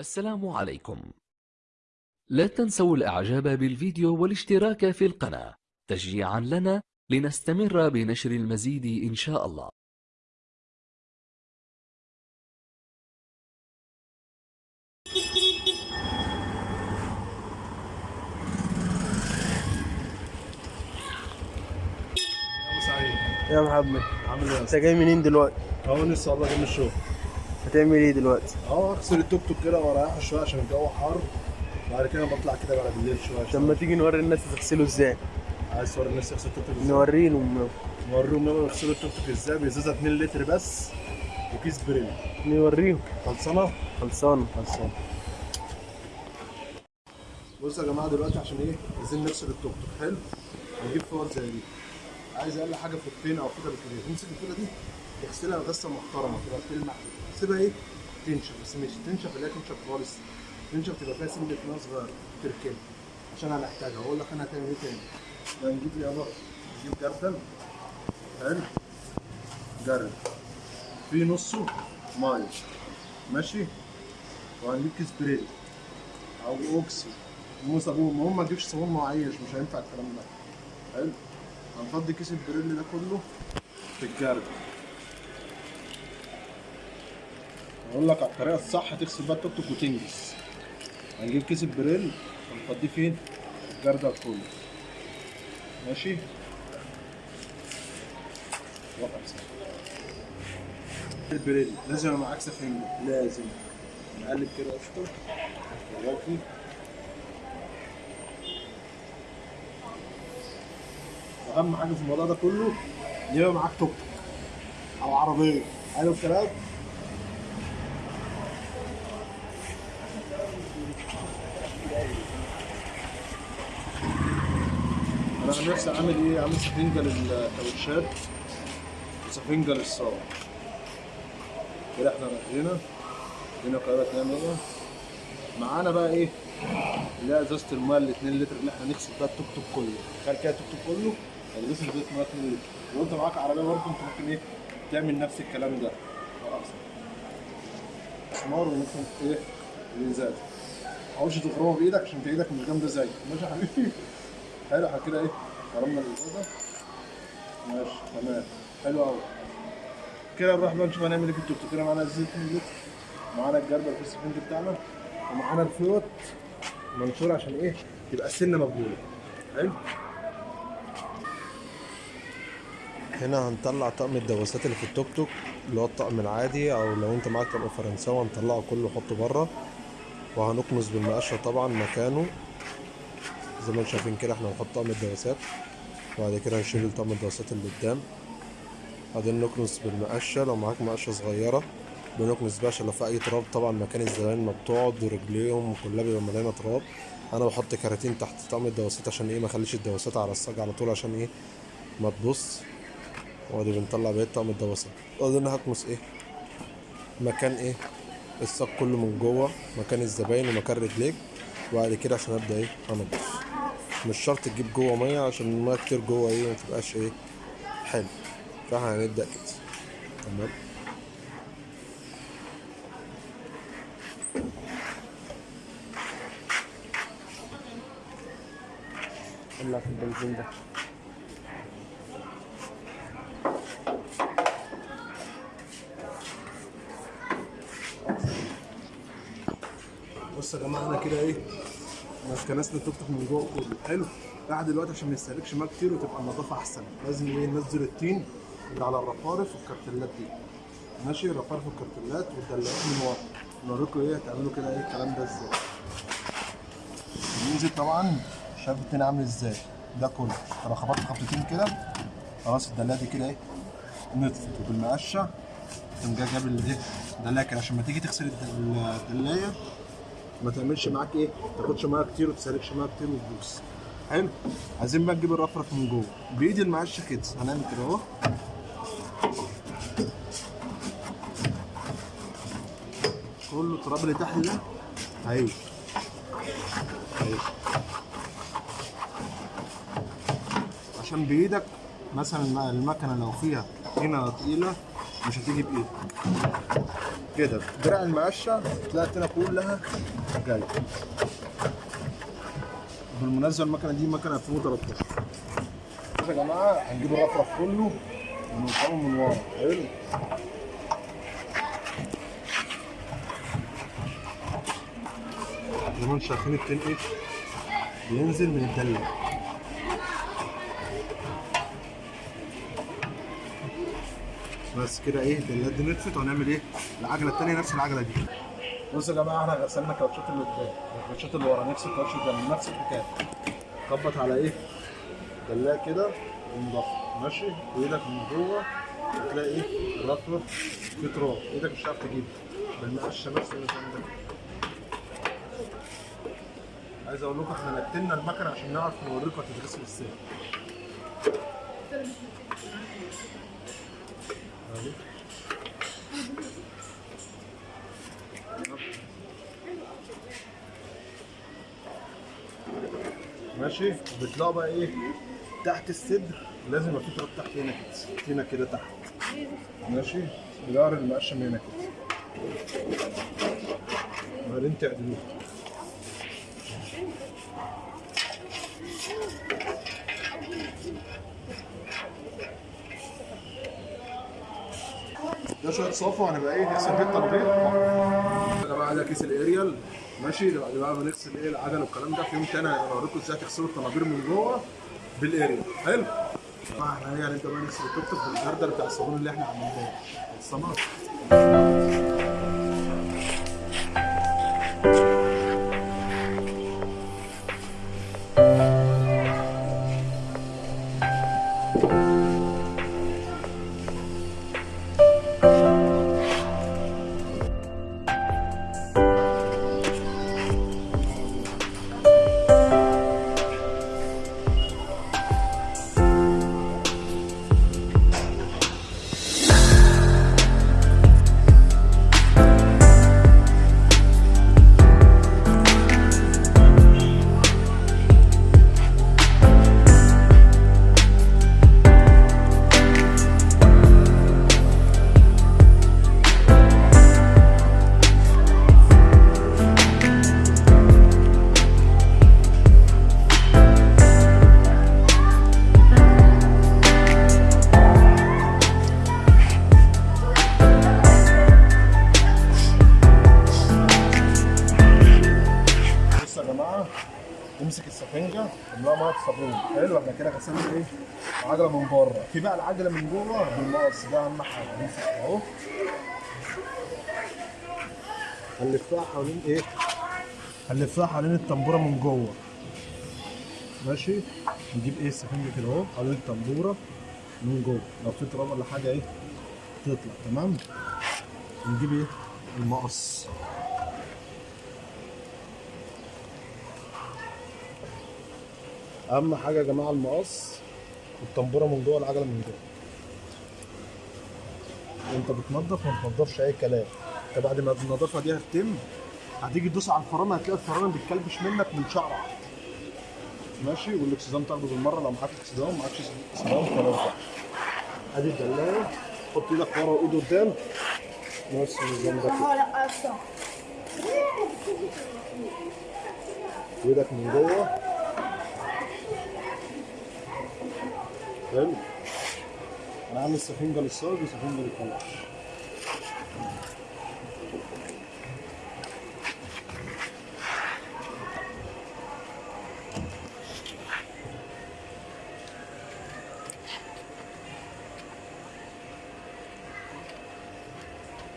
السلام عليكم لا تنسوا الإعجاب بالفيديو والاشتراك في القناة تشجيعا لنا لنستمر بنشر المزيد إن شاء الله سعيد يا محمد عامل إيه انت؟ جاي منين دلوقتي؟ أهو لسه والله جاي من الشغل هتعمل إيه دلوقتي؟ اهو اغسل التوك توك كده واريحه شوية عشان الجو حر. بعد كده بطلع كده بقى بالليل شوية. طب ما تيجي نوري الناس تغسله إزاي؟ عايز توري الناس يغسل التوك توك إزاي؟ نوريهم. نوريهم يلا يغسلوا التوك توك إزاي؟ بإزازة 2 لتر بس وكيس بريل. نوريهم. خلصانة؟ خلصانة. خلصانة. بصوا يا جماعة دلوقتي عشان إيه؟ عايزين نغسل التوك توك. حلو. هنجيب فوط زي دي. عايز أقل حاجة فوطين أو كده بالكتير تمسك الفوطه دي؟ تغسلها غسلة محترمة تبقى تلمع تسيبها إيه؟ تنشف بس مش تنشف اللي هي تنشف خالص. تنشف تبقى فيها سنة ميه صغيره تركب عشان هنحتاجها أقول لك أنا هتعمل إيه تاني. هنجيب يابا نجيب جردل. حلو. جردل في نصه مية. ماشي؟ وهنجيب كيس بريل أو أوكسي. أو صابون. المهم ما تجيبش صابون معيش. مش هينفع الكلام ده. حلو. هنفضي كيس البريل ده كله في الجردل أقول لك على الطريقة الصح تغسل بقى التوك توك وتنجز هنجيب كيس البريل ونفضيه فين في الجردل كله. ماشي. البريل لازم يبقى معاك سفنجة لازم. نقلب كده قشطة. دلوقتي. واهم حاجة في الموضوع ده كله يبقى معاك توك أو عربية. حلو الكلام؟ أنا نفسي عامل إيه؟ عامل سفنجه للكاوتشات وسفنجه للصاج كده إحنا هنا. هنا قاعدة نعمل معانا بقى إيه؟ اللي هي ازازه الميه ال 2 لتر. اللي إحنا نغسل بيها التوك توك كله. تخيل كده التوك توك كله. هتغسل ازازه ميه 2 لتر لو أنت معاك عربية برضه أنت ممكن إيه؟ تعمل نفس الكلام ده. مسمار وممكن إيه؟ الازازه ما تخرمها بإيدك عشان انت إيدك مش جامدة زي. ماشي يا حبيبي؟ حلو كده إيه؟ خرمنا الازازه ماشي تمام. حلو قوي كده نروح بقى نشوف هنعمل إيه في التوك توك. كده معانا 2 لتر معانا الجردل في السفنج بتاعنا ومعانا الفيوت منشور عشان إيه؟ تبقى السنة مبلوله حلو؟ هنا هنطلع طقم الدواسات اللي في التوك توك اللي هو الطقم العادي أو لو أنت معاك طقم فرنساوي هنطلعه كله نحطه بره. وهنكنس بالمقشة طبعا مكانه. زي ما أنتم شايفين كده إحنا هنحط طقم الدواسات وبعد كده هنشيل طقم الدواسات اللي قدام. بعدين نكنس بالمقشة لو معاك مقشة صغيرة بنكنس بقى عشان لو في أي تراب طبعا مكان الزباين ما بتقعد ورجليهم كلها بيبقى مليانة تراب. أنا بحط كراتين تحت طقم الدواسات عشان إيه ما أخليش الدواسات على الصاج على طول عشان إيه ما تبص. وادي بنطلع بقية طقم الدواسات. وبعدين هكنس إيه مكان إيه الصاج كله من جوه مكان الزباين ومكان رجليك. وبعد كده عشان أبدأ إيه؟ أنضف. مش شرط تجيب جوه مية عشان المية كتير جوه إيه؟ ما تبقاش إيه؟ حلو. فإحنا هنبدأ كده. تمام؟ ولع في البنزين ده. بص يا جماعة إحنا كده إيه كنسنا التوك توك من جوه كله حلو. قاعد دلوقتي عشان ما يستهلكش ماء كتير وتبقى النظافة أحسن. لازم إيه ننزل الطين اللي على الرفارف والكرتلات دي. ماشي؟ الرفارف والكرتلات والدلاقات من ورا. نوريكم إيه هتعملوا كده إيه الكلام ده إزاي. ننزل طبعا. شايف الطين عامل إزاي؟ ده كله. أنا خبطت خبطتين كده. خلاص الدلايه دي كده إيه نطفت وبالمقشة. تقوم جاي جاب الايه الدلايه كده عشان ما تيجي تغسل الد- الدلايه ما تعملش معاك إيه؟ ما تاخدش ميه كتير وتسالكش ميه كتير وتبوظ حلو؟ عايزين بقى نجيب الرفرف من جوه. بإيد المعشه كده هنعمل كده اهو. كل التراب اللي تحت ده؟ هيجي هيجي عشان بإيدك مثلا المكنة لو فيها هنا تقيلة مش هتيجي بإيدك. كده. دراع المقشة تلاقي التانية كلها جاية بالمناسبة المكنة دي مكنة 2013 بصوا يا جماعة هنجيب الرفرف كله ونوصله من ورا. حلو. زي ما أنتم شايفين التين إيه؟ بينزل من الدلة. بس كده إيه الدلات دي نطفت وهنعمل إيه؟ العجلة التانية نفس العجلة دي. بصوا يا جماعة إحنا غسلنا الكاوتشات اللي قدام الكاوتشات اللي ورا نفس الكاوتش ده نفس الحكاية. خبط على إيه؟ دلاء كده ونضف ماشي؟ وايدك من جوه تلاقي إيه؟ الرفرف في تراب. إيدك مش هتعرف تجيبه. بالمقشة نفس النظام ده. عايز أقول لكم إحنا نتلنا المكنه عشان نعرف نوريكم هتتغسل إزاي. ماشي بتلاقوا بقى إيه؟ تحت الصدر. لازم يبقى في تراب تحت هنا كده هنا كده تحت. ماشي؟ بظهر المقشم هنا كده. وبعدين تعدلوه. ده شوية صفا وهنبقى إيه؟ نغسل بيه الطنابير يا جماعة ده كيس الأريال. ماشي؟ بعد بقى بنغسل إيه العجل والكلام ده. في يوم تاني هوريكم إزاي تغسلوا الطنابير من جوه بالاريال حلو؟ طبعا إحنا هي هنبدا بقى نغسل التوك توك بالجردل بتاع الصابون اللي إحنا عملناه. الصمت العجلة من بره. في بقى العجلة من جوه بالمقص ده أهم حاجة. نمسك أهو. هنلفها حوالين إيه؟ هنلفها حوالين الطنبوره من جوه. ماشي؟ نجيب إيه؟ السفنجه كده أهو حوالين الطنبوره من جوه. لو في تراب ولا حاجة إيه؟ تطلع. تمام؟ نجيب إيه؟ المقص. أهم حاجة يا جماعة المقص والطنبوره من جوه العجلة من جوه. انت بتنضف ما تنضفش أي كلام. انت بعد ما النظافة دي هتتم هتيجي تدوس على الفرامل هتلاقي الفرامل بتكلبش منك من شعرك. ماشي؟ والإكسدام تاخده بالمرة لو معاك إكسدام معاكش إكسدام خلاص أدي الدلايه حط إيدك ورا وايد قدام. نفس النظام ده كده وإيدك من جوه. حلو أنا عامل سفنجه للصاج وسفنجه للطلاق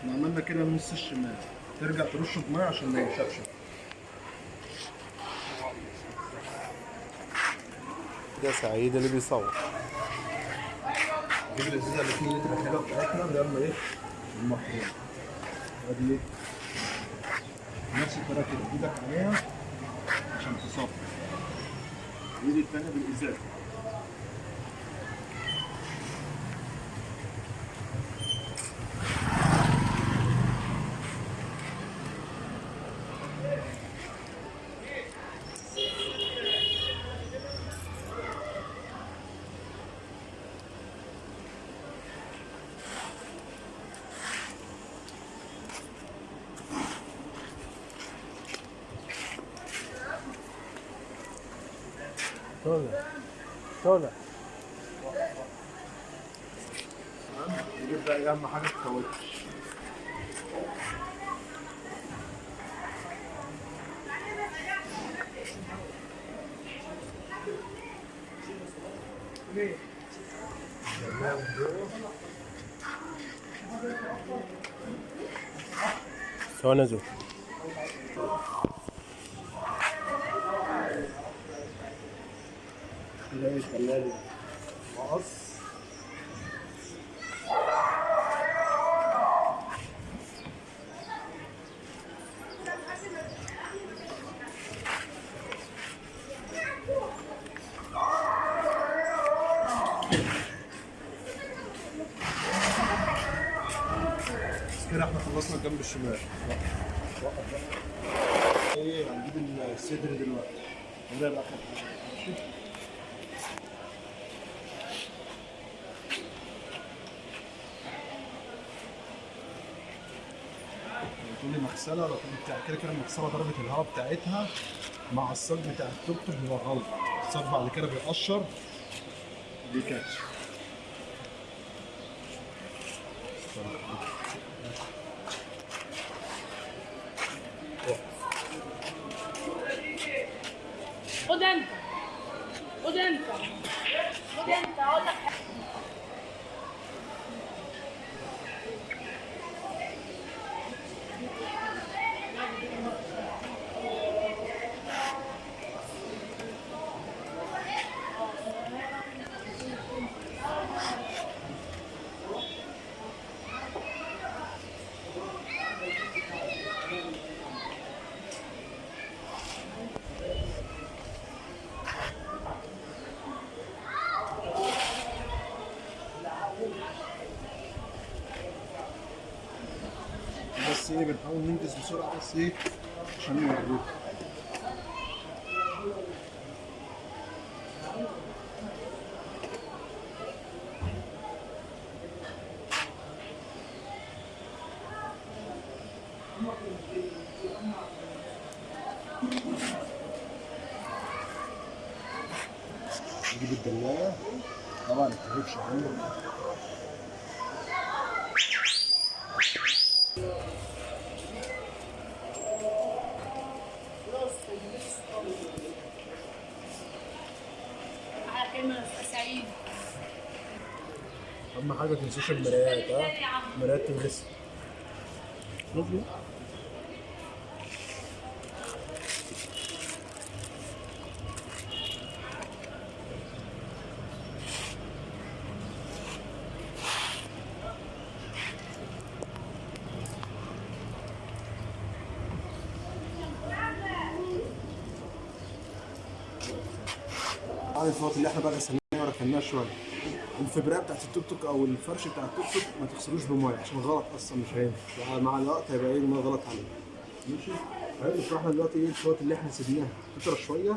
إحنا عملنا كده نص الشمال ترجع ترشه بميه عشان ما ينشفش. ده سعيد اللي بيصور. نجيب الازازه اللي 2 لتر الحلوه بتاعتنا نرمي إيه؟ المحروم ادي نفس الطريقة كده إيدك عليها عشان تصفي. ايد الثانية بالازازه طالع طالع نجيب بقى اهم حاجة الكاوتش زول تلاقي الثلاجه مقص كده إحنا خلصنا الجنب الشمال. إيه هنجيب الصدر دلوقتي. وده بقى ماشي تقول لي مغسله ولا تقول لي بتاع كده كده المغسله درجة الهواء بتاعتها مع الصاج بتاع التوك توك بيبقى غلط. الصاج بعد كده بيقشر بيكاتش خد انت خد انت خد انت أقول لك إيه بنحاول ننجز بسرعة بس إيه عشان نوريكم نجيب الدلاية. طبعا ما تهبش عنه على كلمه أستاذ سعيد حاجة تنسوش المرايات ها؟ مرايات تلبس. عن الفوط اللي إحنا بقى غسلناها وركناها شوية. الفبرايه بتاعت التوك توك أو الفرش بتاع التوك توك ما تغسلوش بمية عشان غلط أصلا مش هينفع. مع الوقت هيبقى إيه؟ الميه غلط عليه. ماشي؟ حلو فاحنا دلوقتي إيه؟ الفوط اللي إحنا سيبناها. فتره شوية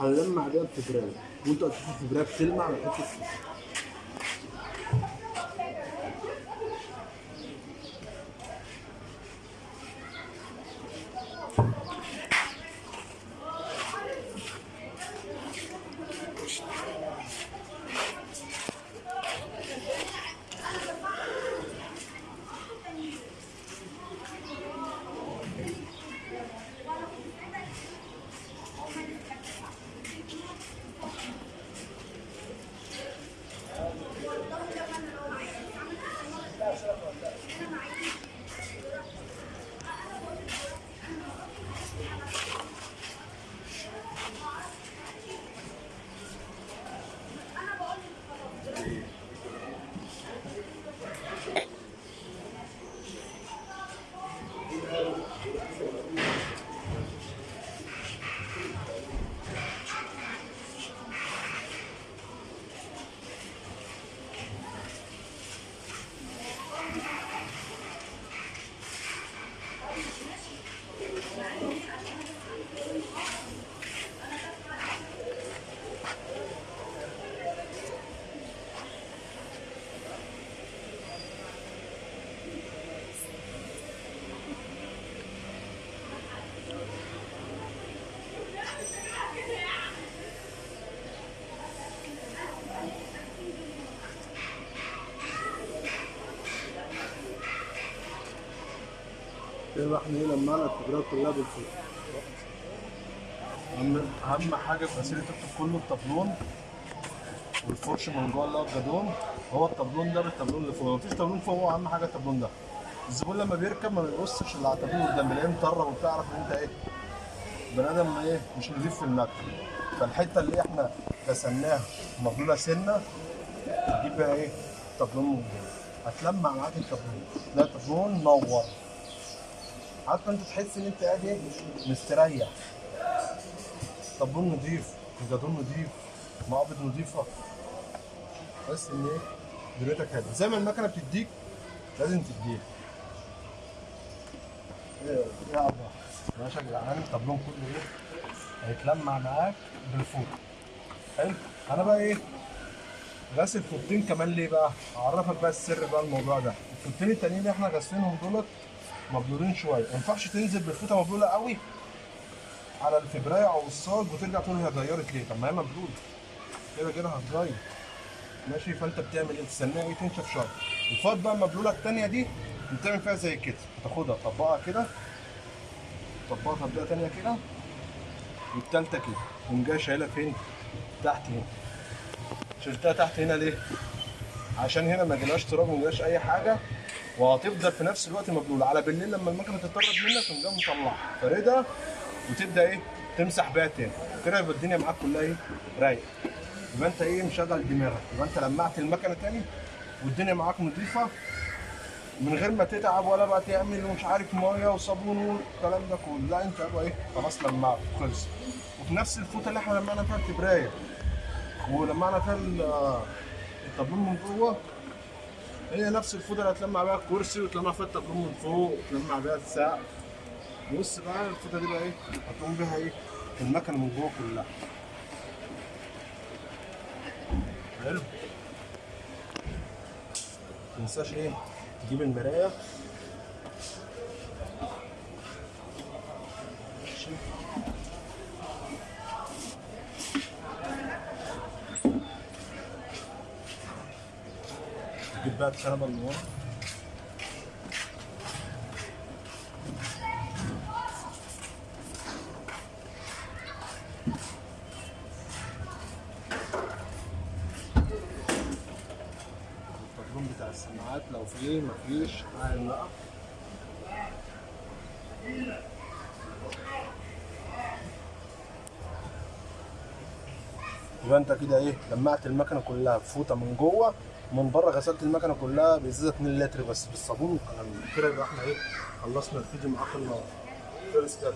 هنلمع بيها الفبرايه وأنتوا هتشوفوا الفبرايه بتلمع بحته كده إحنا إيه لمعنا الكبريات كلها بالفوق أهم حاجة في غسيل التوك توك كله الطبلون والفرش من جوه اللي هو الجدون. هو الطبلون ده بالطبلون اللي فوق. مفيش طبلون فوق هو أهم حاجة الطبلون ده. الزبون لما بيركب ما بيبصش الا على الطبلون قدام بيلاقيه مطرب وبتعرف إن أنت إيه بني آدم إيه مش نضيف في المكتب فالحتة اللي إحنا غسلناها مبلولة سنة تجيب بقى إيه طبلون هتلمع معاك الطبلون ده طبلون منور حتى انت تحس ان انت قاعد إيه؟ مستريح. طبلون نضيف. الجدون نضيف مقابض نضيفة. تحس ان إيه؟ دنيتك هاديه زي ما المكنه بتديك لازم تديك. إيه يا ماشي يا جدعان الطبلون كله إيه هيتلمع معاك بالفوق. حلو. أنا بقى إيه؟ غاسل فوطين كمان ليه بقى؟ اعرفك بقى السر بقى الموضوع ده. الفوطين التانيين اللي إحنا غاسلينهم دولت مبلولين شوية. ما ينفعش تنزل بالفوطه مبلوله قوي على الفبراية أو الصاج وترجع تقول هي اتغيرت ليه؟ طب ما هي مبلوله كده كده هتغير ماشي؟ فأنت بتعمل إيه؟ تستناها إيه؟ تنشف شوية الفوط بقى المبلوله التانية دي بتعمل فيها زي كده. هتاخدها تطبقها كده. تطبقها تطبيقه تانية كده. والتالتة كده. تقوم جاي شايلها فين؟ تحت هنا. شلتها تحت هنا ليه؟ عشان هنا ما جالهاش تراب وما جالهاش أي حاجة وهتفضل في نفس الوقت مبلولة. على بالليل لما المكنة تتطرب منك تقوم جاي مطلعها. فاردها وتبدأ إيه؟ تمسح بيها تاني. كده يبقى الدنيا معاك كلها إيه؟ رايقة. يبقى أنت إيه؟ مشغل دماغك. يبقى أنت لمعت المكنة تاني والدنيا معاك نظيفة من غير ما تتعب ولا بقى تعمل ومش عارف مية وصابون والكلام ده كله. لا أنت يبقى إيه؟ خلاص لمعت خلص وفي نفس الفوطة اللي إحنا لمعنا فيها الكبرايه ولمعنا فيها الطابلون من جوه هي نفس الفوطه اللي هتلمع بيها الكرسي وتلمع فيها الطابلون من فوق وتلمع بيها السقف. بص بقى الفوطه دي بقى إيه؟ هتقوم بيها إيه؟ المكنة من جوه كلها. حلو. تنساش إيه؟ تجيب المراية. الكنبه اللي ورا الطابلون بتاع السماعات لو فيه مفيش تعال بقى يبقى انت كده إيه لمعت المكنة كلها بفوطه من جوه من بره غسلت المكنة كلها بإزازة 2 لتر بس بالصابون. كده إحنا إيه خلصنا الفيديو معاكم خلص كده